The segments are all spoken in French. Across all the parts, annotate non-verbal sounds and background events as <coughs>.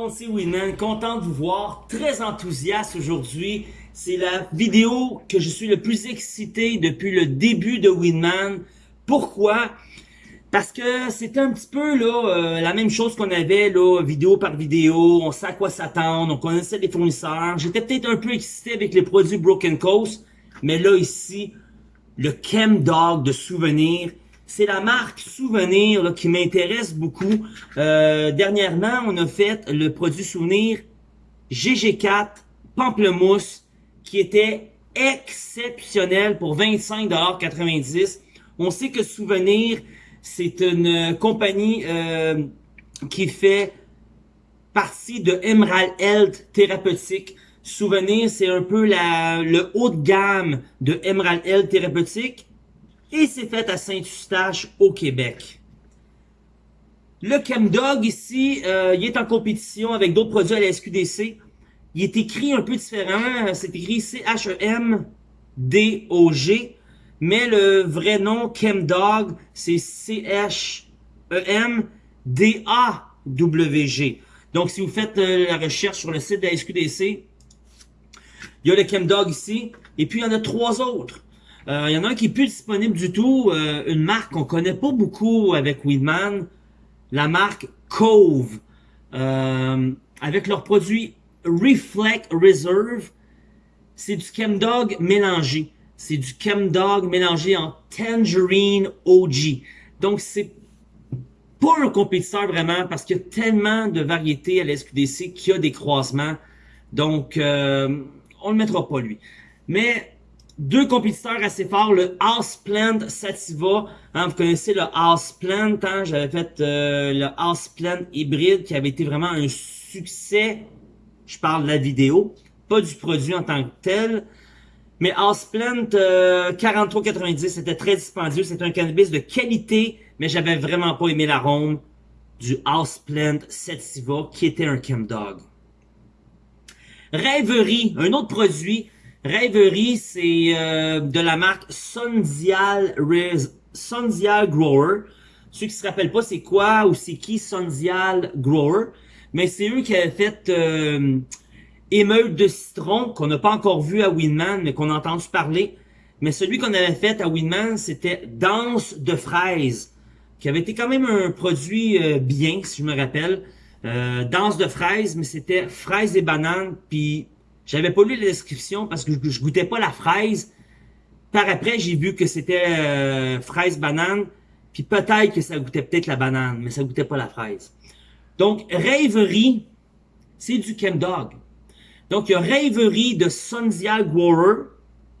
monde, c'est Winman, content de vous voir, très enthousiaste aujourd'hui. C'est la vidéo que je suis le plus excité depuis le début de Winman. Pourquoi? Parce que c'était un petit peu là euh, la même chose qu'on avait là, vidéo par vidéo, on sait à quoi s'attendre, on connaissait les fournisseurs. J'étais peut-être un peu excité avec les produits Broken Coast, mais là ici, le Chem Dog de souvenir, c'est la marque Souvenir qui m'intéresse beaucoup. Euh, dernièrement, on a fait le produit Souvenir GG4 Pamplemousse qui était exceptionnel pour 25,90$. On sait que Souvenir, c'est une compagnie euh, qui fait partie de Emerald Health Thérapeutique. Souvenir, c'est un peu la, le haut de gamme de Emerald Health Thérapeutique et c'est fait à Saint-Eustache au Québec. Le Chemdog ici, euh, il est en compétition avec d'autres produits à la SQDC. Il est écrit un peu différent, c'est écrit C-H-E-M-D-O-G, mais le vrai nom Chemdog, c'est C-H-E-M-D-A-W-G. Donc si vous faites euh, la recherche sur le site de la SQDC, il y a le Chemdog ici, et puis il y en a trois autres. Euh, il y en a un qui est plus disponible du tout, euh, une marque qu'on connaît pas beaucoup avec Weedman, la marque Cove, euh, avec leur produit Reflect Reserve. C'est du Chemdog mélangé. C'est du Chemdog mélangé en Tangerine OG. Donc c'est pas un compétiteur vraiment parce qu'il y a tellement de variétés à la SQDC qu'il y a des croisements. Donc on le mettra pas lui. Mais deux compétiteurs assez forts, le Houseplant Sativa. Hein, vous connaissez le Houseplant, hein, j'avais fait euh, le Houseplant hybride qui avait été vraiment un succès. Je parle de la vidéo, pas du produit en tant que tel. Mais Houseplant euh, 43,90, c'était très dispendieux. C'était un cannabis de qualité, mais j'avais vraiment pas aimé l'arôme du Houseplant Sativa qui était un Chemdog. Rêverie, un autre produit Rêverie, c'est euh, de la marque Sondial, Sondial Grower. Ceux qui se rappellent pas c'est quoi ou c'est qui Sondial Grower, mais c'est eux qui avaient fait euh, Émeute de citron, qu'on n'a pas encore vu à Winman, mais qu'on a entendu parler. Mais celui qu'on avait fait à Winman, c'était Danse de fraises, qui avait été quand même un produit euh, bien, si je me rappelle. Euh, danse de fraises, mais c'était fraises et bananes, puis j'avais pas lu la description parce que je, goûtais pas la fraise. Par après, j'ai vu que c'était euh, fraise banane. Puis peut-être que ça goûtait peut-être la banane, mais ça goûtait pas la fraise. Donc, rêverie, c'est du Chemdog. Donc, il y a rêverie de Sondial Grower,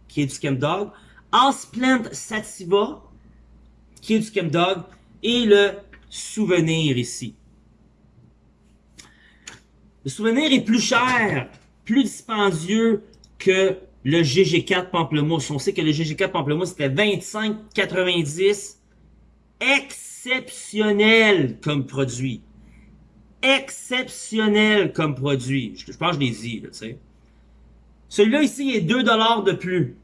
qui est du Chemdog. Houseplant Sativa, qui est du Chemdog. Et le souvenir ici. Le souvenir est plus cher plus dispendieux que le GG4 Pamplemousse. On sait que le GG4 Pamplemousse, c'était 25,90. Exceptionnel comme produit. Exceptionnel comme produit. Je, pense que je l'ai dit, tu sais. Celui-là ici est 2 de plus.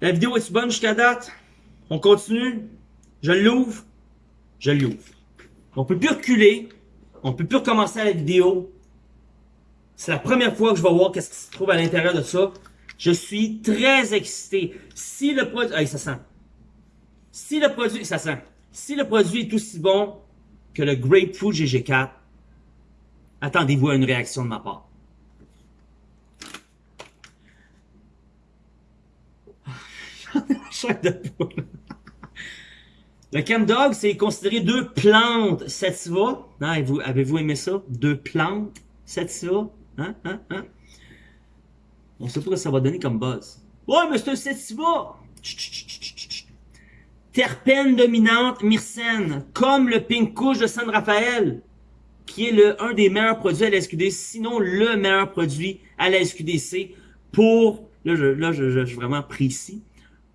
La vidéo est bonne jusqu'à date? On continue? Je l'ouvre? Je l'ouvre. On peut plus reculer. On peut plus recommencer la vidéo. C'est la première fois que je vais voir qu'est-ce qui se trouve à l'intérieur de ça. Je suis très excité. Si le produit... Hey, ça sent. Si le produit... Ça sent. Si le produit est aussi bon que le Grapefruit GG4, attendez-vous à une réaction de ma part. <laughs> de poule. Le Chemdog, c'est considéré deux plantes sativa. Avez-vous aimé ça? Deux plantes sativa. Hein? Hein? Hein? On sait pas ce que ça va donner comme buzz. Ouais, mais c'est un sativa! Terpène dominante myrcène, comme le Pink Kush de San Rafael, qui est le un des meilleurs produits à la SQDC, sinon le meilleur produit à la SQDC pour, là je, là, je, je, suis vraiment précis,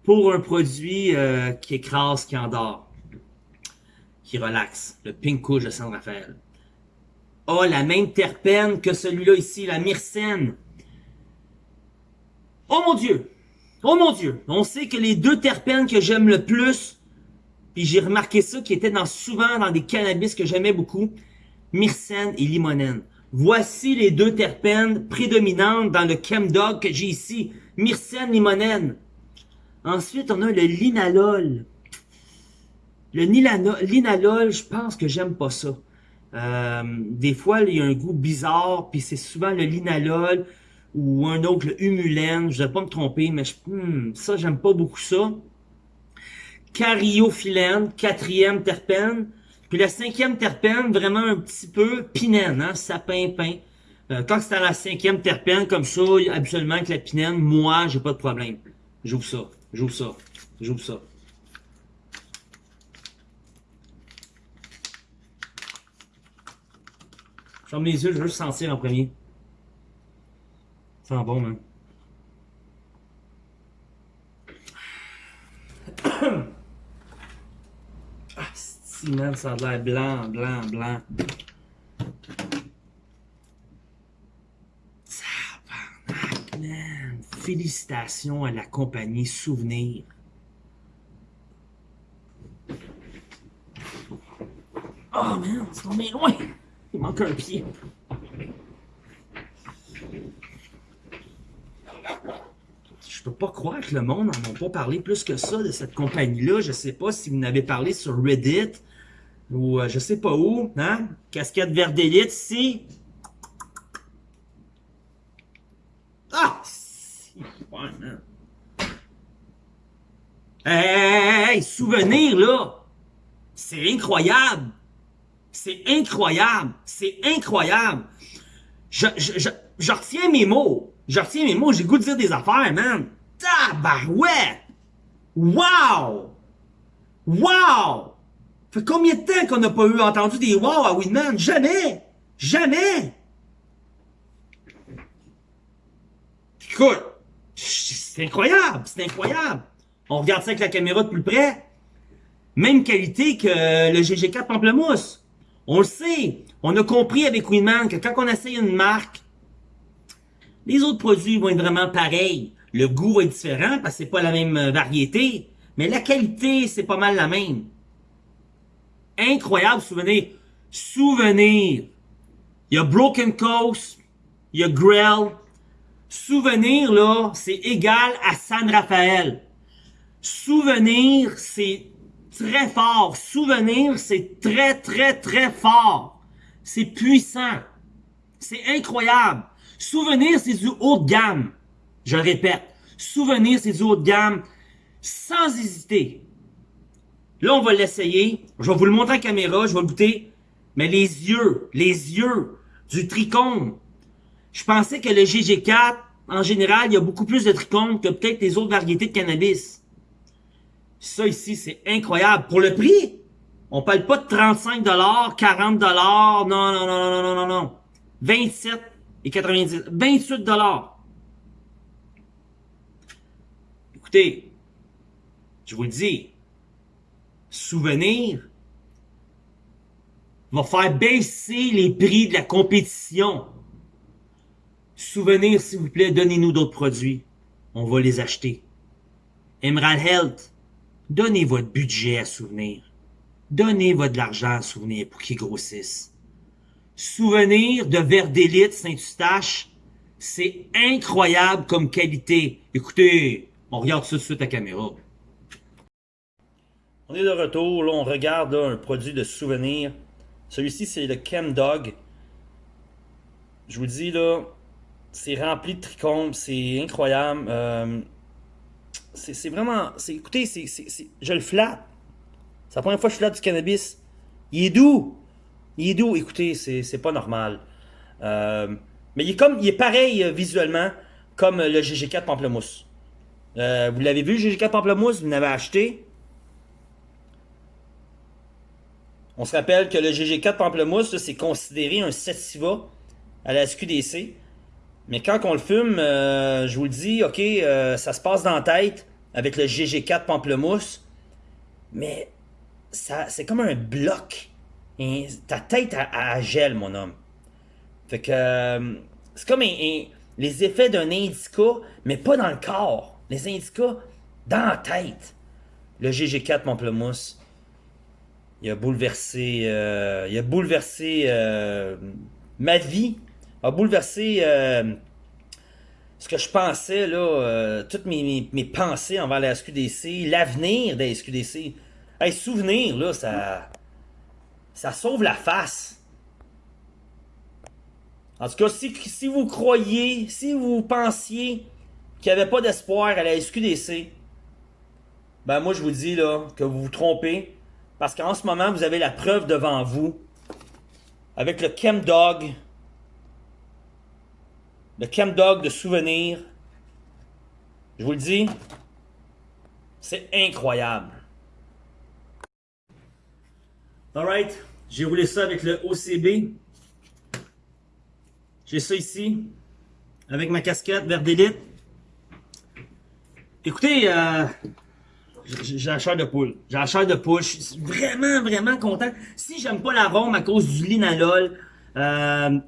pour un produit euh, qui écrase, qui endort, qui relaxe, le Pink Kush de San Rafael a la même terpène que celui-là ici, la myrcène. Oh mon Dieu! Oh mon Dieu! On sait que les deux terpènes que j'aime le plus, puis j'ai remarqué ça, qui étaient dans, souvent dans des cannabis que j'aimais beaucoup, myrcène et limonène. Voici les deux terpènes prédominantes dans le chemdog que j'ai ici. Myrcène, limonène. Ensuite, on a le linalol. Le linalol, je pense que j'aime pas ça. Euh, des fois, il y a un goût bizarre, puis c'est souvent le linalol ou un autre, le humulène. Je ne vais pas me tromper, mais hmm, ça, j'aime pas beaucoup ça. Cariophyllène, quatrième terpène. Puis la cinquième terpène, vraiment un petit peu pinène, hein, sapin, pain. Euh, quand c'est à la cinquième terpène, comme ça, absolument avec la pinène, moi, j'ai pas de problème. J'ouvre ça, j'ouvre ça, j'ouvre ça. Ferme les yeux, je veux juste sentir en premier. Ça sent bon, man. <coughs> ah, si, man, ça a l'air blanc, blanc, blanc. man. Félicitations à la compagnie Souvenir. Oh, man, c'est tombé loin. Il manque un pied. Je peux pas croire que le monde n'en a pas parlé plus que ça de cette compagnie-là. Je sais pas si vous n'avez parlé sur Reddit ou euh, je sais pas où. Hein? Casquette vert d'élite ici. Ah! Man. Hey, hey, souvenir là! C'est incroyable! C'est incroyable. C'est incroyable. Je, je, je, retiens mes mots. Je retiens mes mots. J'ai goût de dire des affaires, man. Tabarouette! Wow! Wow! Fait combien de temps qu'on n'a pas eu entendu des wow à Winman? Jamais! Jamais! Écoute, c'est incroyable, c'est incroyable. On regarde ça avec la caméra de plus près. Même qualité que le GG4 Pamplemousse. On le sait. On a compris avec Winman que quand on essaye une marque, les autres produits vont être vraiment pareils. Le goût va être différent parce que c'est pas la même euh, variété, mais la qualité, c'est pas mal la même. Incroyable souvenir. Souvenir. Il y a Broken Coast, il y a Grell. Souvenir, là, c'est égal à San Rafael. Souvenir, c'est très fort. Souvenir, c'est très, très, très fort. C'est puissant. C'est incroyable. Souvenir, c'est du haut de gamme. Je répète. Souvenir, c'est du haut de gamme. Sans hésiter. Là, on va l'essayer. Je vais vous le montrer en caméra. Je vais goûter. Mais les yeux, les yeux du tricône. Je pensais que le GG4, en général, il y a beaucoup plus de tricône que peut-être les autres variétés de cannabis. Ça ici, c'est incroyable. Pour le prix, on parle pas de 35 40 non, non, non, non, non, non, non. 27 et 90, 28 Écoutez, je vous le dis, souvenir va faire baisser les prix de la compétition. Souvenir, s'il vous plaît, donnez-nous d'autres produits. On va les acheter. Emerald Health, Donnez votre budget à souvenir. Donnez votre argent à souvenir pour qu'il grossisse. Souvenir de verre d'élite Saint-Eustache, c'est incroyable comme qualité. Écoutez, on regarde ça tout de suite à caméra. On est de retour, là on regarde un produit de souvenir. Celui-ci c'est le Chem Dog. Je vous dis là, c'est rempli de trichomes, c'est incroyable. Euh, c'est vraiment. Écoutez, je le flatte. C'est la première fois que je flatte du cannabis. Il est doux. Il est doux. Écoutez, c'est pas normal. Euh, mais il est, comme, il est pareil euh, visuellement comme le GG4 Pamplemousse. Euh, vous l'avez vu, le GG4 Pamplemousse, vous l'avez acheté? On se rappelle que le GG4 Pamplemousse, c'est considéré un sativa à la SQDC. Mais quand on le fume, euh, je vous le dis, ok, euh, ça se passe dans la tête avec le GG4 pamplemousse, mais c'est comme un bloc. Ta tête a, gel, mon homme. Fait que euh, c'est comme les effets d'un indica, mais pas dans le corps. Les indicas dans la tête. Le GG4 pamplemousse. Il a bouleversé, il a bouleversé ma vie, a bouleversé euh, ce que je pensais, là, euh, toutes mes, mes, pensées envers la SQDC, l'avenir de la SQDC. Hey, souvenir, ça, ça sauve la face. En tout cas, si, si vous croyez, si vous pensiez qu'il n'y avait pas d'espoir à la SQDC, ben moi je vous dis là que vous vous trompez. Parce qu'en ce moment, vous avez la preuve devant vous. Avec le Chemdog. Le Chemdog de souvenir. Je vous le dis. C'est incroyable. Alright. J'ai roulé ça avec le OCB. J'ai ça ici. Avec ma casquette vert d'élite. Écoutez, euh, j'ai la chair de poule. J'ai la chair de poule. Je suis vraiment, vraiment content. Si j'aime pas l'arôme à cause du linalol, euh,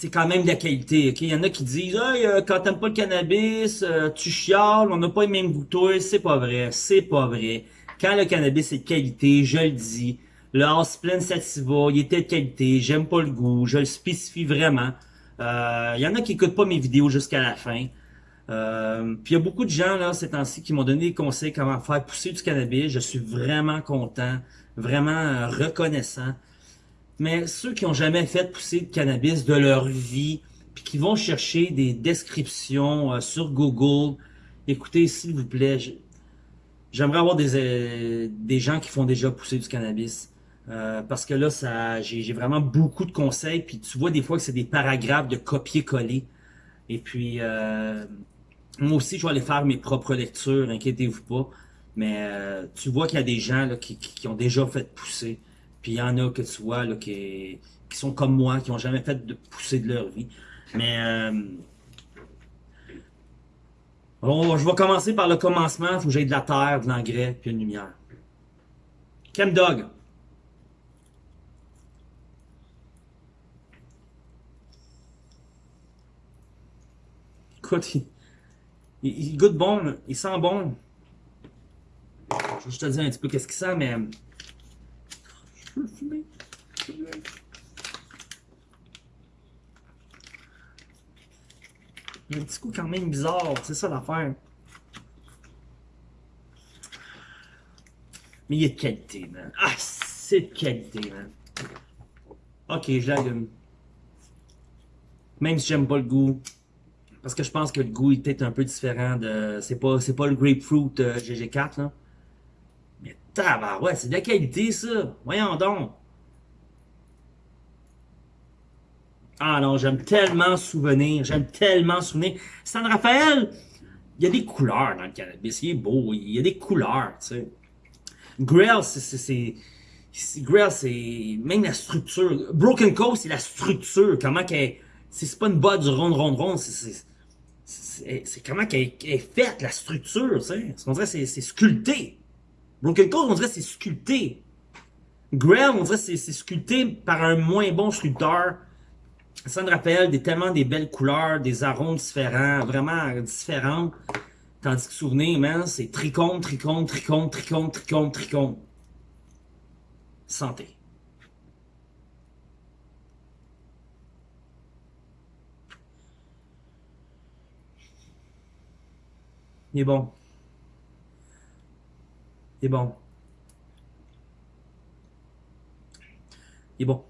c'est quand même de la qualité. ok? Il y en a qui disent hey, euh, quand t'aimes pas le cannabis, euh, tu chiales, on n'a pas les mêmes goûteux. C'est pas vrai. C'est pas vrai. Quand le cannabis est de qualité, je le dis. Le Asplin Sativa, il était de qualité. J'aime pas le goût. Je le spécifie vraiment. Il y en a qui écoutent pas mes vidéos jusqu'à la fin. Euh, puis il y a beaucoup de gens là ces temps-ci qui m'ont donné des conseils comment faire pousser du cannabis. Je suis vraiment content, vraiment euh, reconnaissant. Mais ceux qui ont jamais fait pousser de cannabis de leur vie, puis qui vont chercher des descriptions euh, sur Google, écoutez s'il vous plaît, j'aimerais avoir des, des gens qui font déjà pousser du cannabis. parce que là, j'ai vraiment beaucoup de conseils, puis tu vois des fois que c'est des paragraphes de copier-coller. Et puis, euh, moi aussi, je vais aller faire mes propres lectures, inquiétez-vous pas. Mais euh, tu vois qu'il y a des gens là, qui, ont déjà fait pousser. Puis il y en a que tu vois là, qui, qui sont comme moi, qui ont jamais fait de pousser de leur vie. Mais euh, bon, je vais commencer par le commencement. Il faut que j'aie de la terre, de l'engrais, puis une lumière. Dog. Écoute, il, goûte bon, il sent bon. Je vais te dire un petit peu qu'est-ce qu'il sent, mais... Je fumer. Il y a un petit coup quand même bizarre, c'est ça l'affaire. Mais il est de qualité, man. Ah, c'est de qualité, man. Ok, je l'allume. Même si j'aime pas le goût, parce que je pense que le goût est peut-être un peu différent de... C'est pas, pas le grapefruit euh, GG4, là. Ouais, c'est de la qualité, ça. Voyons donc. Ah non, j'aime tellement souvenir. J'aime tellement souvenir. San Raphaël, il y a des couleurs dans le cannabis. Il est beau. Il y a des couleurs, tu sais. Grail, c'est... Grail, c'est... Même la structure. Broken Coast, c'est la structure. Comment qu'elle... C'est pas une botte du rond, rond, rond. C'est c'est comment qu'elle est faite, la structure, tu sais. On dirait c'est sculpté. Broken Code, on dirait c'est sculpté. Grail, on dirait c'est sculpté par un moins bon sculpteur. Ça me rappelle des, tellement des belles couleurs, des arômes différents, vraiment différents. Tandis que souvenir, man, c'est tricône, tricône, tricône, tricône, tricône, tricône. Santé. Il est bon. Est bon. Est bon.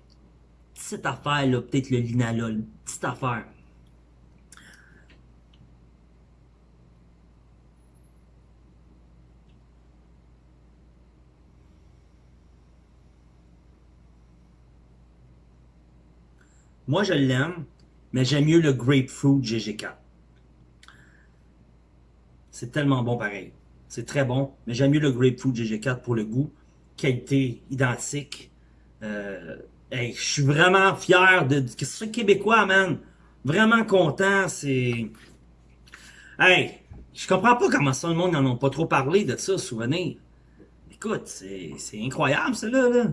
Petite affaire, là, peut-être le linalol. Petite affaire. Moi, je l'aime, mais j'aime mieux le grapefruit GG4. C'est tellement bon pareil. C'est très bon, mais j'aime mieux le Grapefruit GG4 pour le goût. Qualité identique. Euh, je suis vraiment fier de, de ce québécois, man. Vraiment content, c'est... Hey, je comprends pas comment ça, le monde n'en a pas trop parlé de ça, souvenir. Écoute, c'est incroyable, ça, là. là.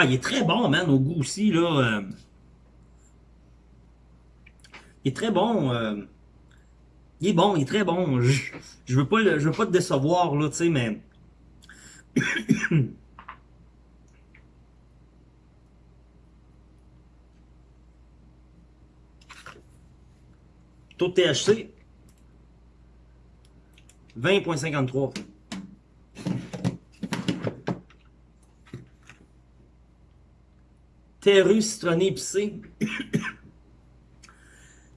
Ah, il est très bon, man, au goût aussi, là. euh. Il est très bon. euh. Il est bon, il est très bon. Je, je veux pas le- je veux pas te décevoir, là, tu sais, mais... <coughs> Taux de THC, 20.53. Terru citronné épicé. <coughs>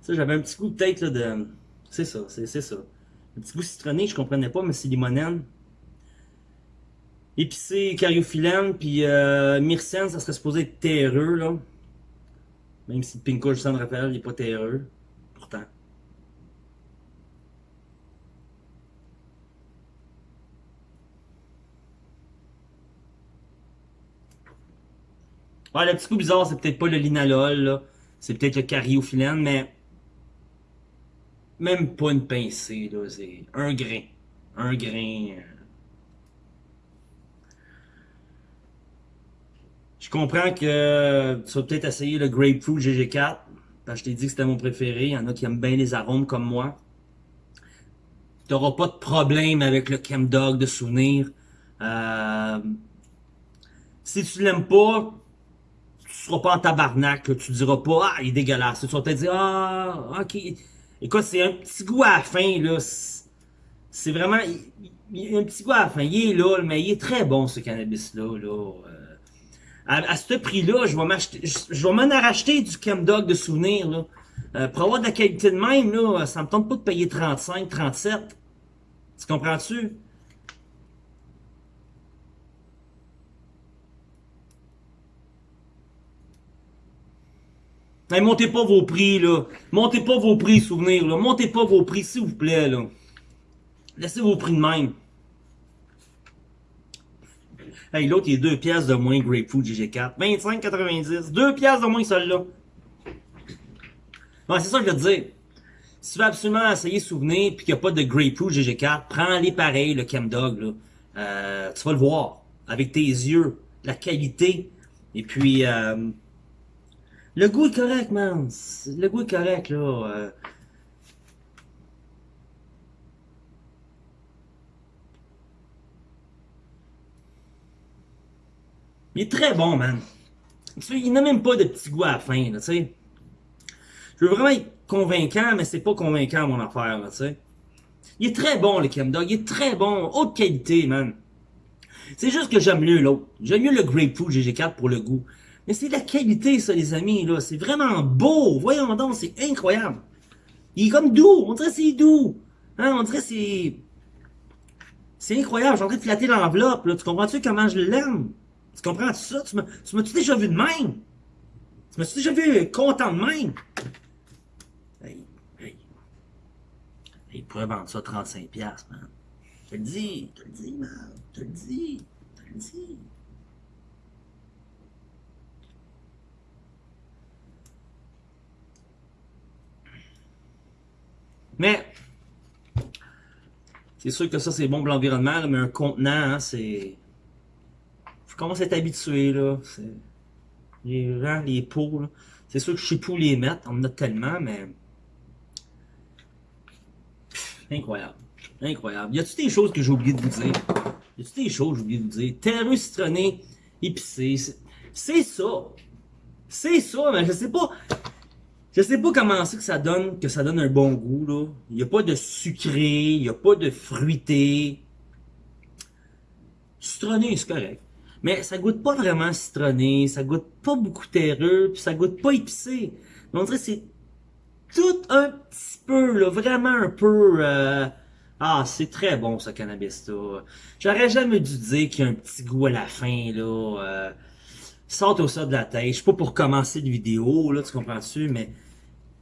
ça, j'avais un petit goût peut-être de... C'est ça, c'est ça. Un petit goût citronné, je comprenais pas, mais c'est limonène. Épicé, cariophyllène, puis euh, myrcène, ça serait supposé être terreux, là. Même si le Pinko San Rafael, il est pas terreux. Ouais, le petit coup bizarre, c'est peut-être pas le linalol, là. C'est peut-être le cariophyllène, mais... Même pas une pincée, là. C'est un grain. Un grain. euh. Je comprends que tu vas peut-être essayer le Grapefruit GG4. Parce que je t'ai dit que c'était mon préféré. Il y en a qui aiment bien les arômes comme moi. T'auras pas de problème avec le Chemdog de souvenir. Euh, si tu l'aimes pas, tu seras pas en tabarnak, là. tu diras pas, ah, il est dégueulasse. Tu vas peut-être dire, ah, ok. Écoute, c'est un petit goût à la fin, là. C'est- vraiment, il, y a un petit goût à la fin. Il est là, mais il est très bon, ce cannabis-là, là. Euh, à, ce prix-là, je vais m'acheter, je, vais m'en racheter du Chemdog de souvenir, là. Euh, pour avoir de la qualité de même, là, ça me tente pas de payer 35, 37. Tu comprends-tu? Hey, montez pas vos prix, là. Montez pas vos prix, souvenir, là. Montez pas vos prix, s'il vous plaît, là. Laissez vos prix de même. Hey, l'autre, il est 2 piastres de moins Grapefruit GG4. 25,90. 2 piastres de moins que celui-là. Ouais, c'est ça que je veux dire. Si tu veux absolument essayer souvenir puis qu'il n'y a pas de Grapefruit GG4, prends-les pareil, le Chemdog, là. Euh, tu vas le voir. Avec tes yeux. La qualité. Et puis, euh, le goût est correct, man. Le goût est correct, là. Euh, Il est très bon, man. Il n'a même pas de petit goût à la fin, là, tu sais. Je veux vraiment être convaincant, mais c'est pas convaincant, mon affaire, là, tu sais. Il est très bon, le Chemdog. Il est très bon. Haute qualité, man. C'est juste que j'aime mieux l'autre. J'aime mieux le Grapefruit GG4 pour le goût. Mais c'est de la qualité, ça, les amis, là. C'est vraiment beau. Voyons donc, c'est incroyable. Il est comme doux. On dirait c'est doux. Hein, on dirait c'est... C'est incroyable. Je suis en train de flatter l'enveloppe, là. Tu comprends-tu comment je l'aime? Tu comprends ça? Tu m'as, tu m'as-tu déjà vu de même? Tu m'as-tu déjà vu content de même? Hey, hey. Il pourrait vendre ça 35$, piastres, man. Je te le dis, je te le dis, man. Je te le dis, je te le dis. Mais, c'est sûr que ça, c'est bon pour l'environnement, mais un contenant, hein, c'est... Faut commencer à être habitué, là. Les gens, les pots. C'est sûr que je sais pas où les mettre, on en a tellement, mais... Pff, incroyable. Incroyable. Y a-tu des choses que j'ai oublié de vous dire? Y a-tu des choses que j'ai oublié de vous dire? Terreux citronné, épicé, c'est- c'est ça. C'est ça, mais je sais pas... Je sais pas comment c'est que ça donne, que ça donne un bon goût, là. Il y a pas de sucré, il y a pas de fruité. Citronné, c'est correct. Mais ça goûte pas vraiment citronné, ça goûte pas beaucoup terreux, puis ça goûte pas épicé. On dirait c'est tout un petit peu, là, vraiment un peu... euh, Ah, c'est très bon, ce cannabis-là. J'aurais jamais dû dire qu'il y a un petit goût à la fin, là. euh, Au ça de la tête. Je suis pas pour commencer de vidéo, là, tu comprends-tu, mais...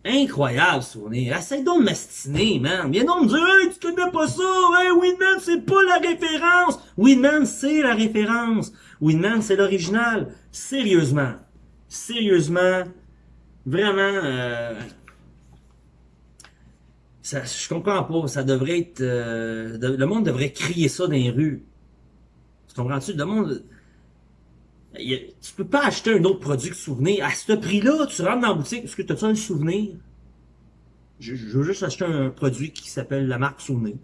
Incroyable souvenir. Essaye donc de m'astiner, man. Viens donc me dire, hey, tu connais pas ça, hey, Winman, c'est pas la référence. Winman, c'est la référence. Winman, c'est l'original. Sérieusement. Sérieusement. Vraiment, euh, ça, je comprends pas. Ça devrait être, euh, le monde devrait crier ça dans les rues. Tu comprends-tu? Le monde, tu peux pas acheter un autre produit que souvenir. À ce prix-là, tu rentres dans la boutique, est-ce que tu as un souvenir? Je, veux juste acheter un produit qui s'appelle la marque Souvenir.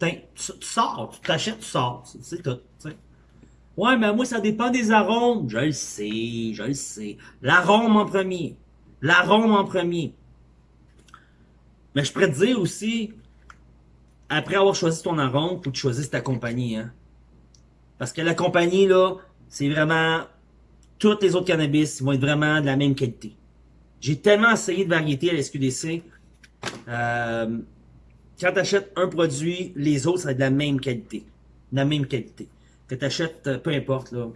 Tu, tu sors, tu t'achètes, tu sors. C'est tout. tu sais. Ouais, mais moi, ça dépend des arômes. Je le sais, je le sais. L'arôme en premier. L'arôme en premier. Mais je pourrais te dire aussi, après avoir choisi ton arôme, faut que tu choisisses ta compagnie. Hein? Parce que la compagnie, là, c'est vraiment... Toutes les autres cannabis vont être vraiment de la même qualité. J'ai tellement essayé de variété à la SQDC. Euh, quand tu achètes un produit, les autres, ça va être de la même qualité. De la même qualité. Que tu achètes, peu importe, là.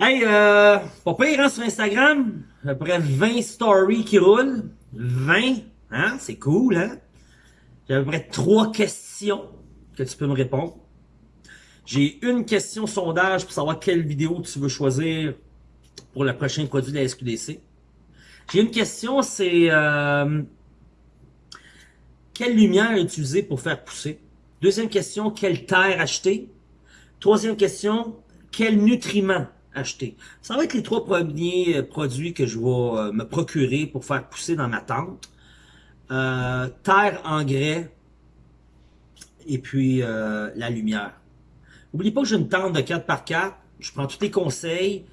Hey, euh, pas pire, hein, sur Instagram. À peu près 20 stories qui roulent. 20, hein, c'est cool, hein. J'ai à peu près trois questions que tu peux me répondre. J'ai une question sondage pour savoir quelle vidéo tu veux choisir pour le prochain produit de la SQDC. J'ai une question, c'est euh, quelle lumière utiliser pour faire pousser? Deuxième question, quelle terre acheter? Troisième question, quel nutriment acheter? Ça va être les trois premiers euh, produits que je vais euh, me procurer pour faire pousser dans ma tente. Euh, terre, engrais et puis euh, la lumière. N'oubliez pas que j'ai une tente de 4x4. Je prends tous les conseils.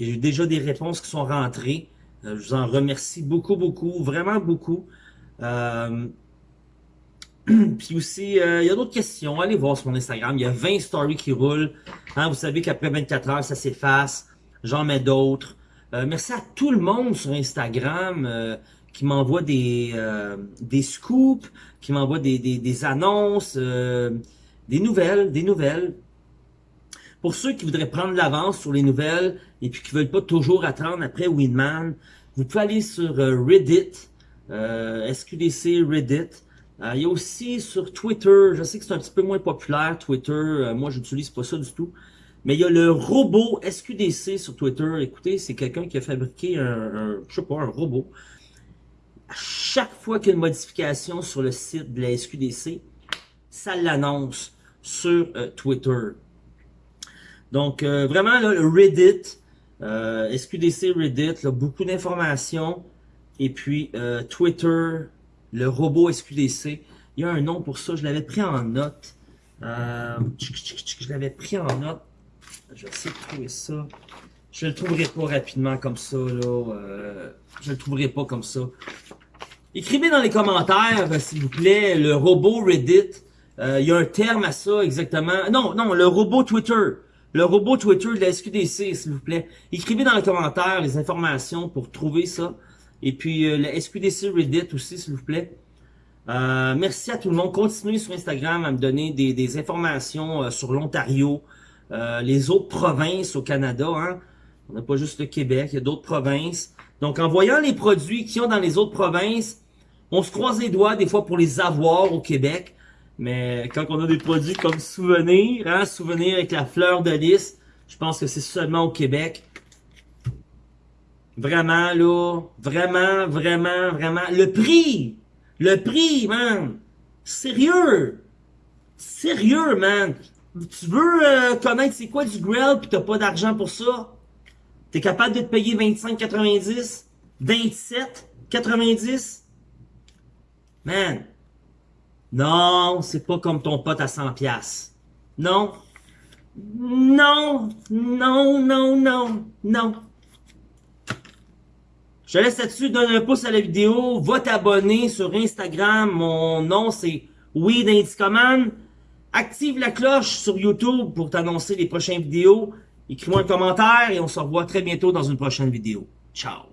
J'ai déjà des réponses qui sont rentrées. Euh, je vous en remercie beaucoup, beaucoup, vraiment beaucoup. Euh, <clears throat> puis aussi, euh, il y a d'autres questions. Allez voir sur mon Instagram. Il y a 20 stories qui roulent. Hein, vous savez qu'après 24 heures, ça s'efface. J'en mets d'autres. Euh, merci à tout le monde sur Instagram qui m'envoie des, des scoops, qui m'envoie des, des, annonces, des nouvelles, des nouvelles. Pour ceux qui voudraient prendre l'avance sur les nouvelles et puis qui veulent pas toujours attendre après Winman, vous pouvez aller sur euh, Reddit, euh, SQDC Reddit. Euh, il y a aussi sur Twitter, je sais que c'est un petit peu moins populaire Twitter, euh, moi j'utilise pas ça du tout. Mais il y a le robot SQDC sur Twitter. Écoutez, c'est quelqu'un qui a fabriqué un, je sais pas, un robot. À chaque fois qu'il y a une modification sur le site de la SQDC, ça l'annonce sur euh, Twitter. Donc, euh, vraiment, là, le Reddit, euh, SQDC Reddit, là, beaucoup d'informations. Et puis, euh, Twitter, le robot SQDC. Il y a un nom pour ça, je l'avais pris en note. Euh, je l'avais pris en note. Je vais essayer de trouver ça. Je le trouverai pas rapidement comme ça, là. Euh, je le trouverai pas comme ça. Écrivez dans les commentaires, euh, s'il vous plaît, le robot Reddit. Il y a un terme à ça exactement. Non, non, le robot Twitter. Le robot Twitter de la SQDC, s'il vous plaît. Écrivez dans les commentaires les informations pour trouver ça. Et puis euh, la SQDC Reddit aussi, s'il vous plaît. Euh, merci à tout le monde. Continuez sur Instagram à me donner des, des informations euh, sur l'Ontario, euh, les autres provinces au Canada. Hein. On n'a pas juste le Québec, il y a d'autres provinces. Donc en voyant les produits qui ont dans les autres provinces, on se croise les doigts des fois pour les avoir au Québec. Mais quand on a des produits comme Souvenir, hein, Souvenir avec la fleur de lys, je pense que c'est seulement au Québec. Vraiment, là, vraiment, vraiment, vraiment. Le prix! Le prix, man! Sérieux! Sérieux, man! Tu veux euh, connaître c'est quoi du grill pis t'as pas d'argent pour ça? T'es capable de te payer 25,90? 27,90? Man! Non, c'est pas comme ton pote à 100 pièces. Non. Non, non, non, non, non. Je te laisse là-dessus, donne un pouce à la vidéo, va t'abonner sur Instagram, mon nom c'est Weed Indicoman. Active la cloche sur YouTube pour t'annoncer les prochaines vidéos. Écris-moi un commentaire et on se revoit très bientôt dans une prochaine vidéo. Ciao!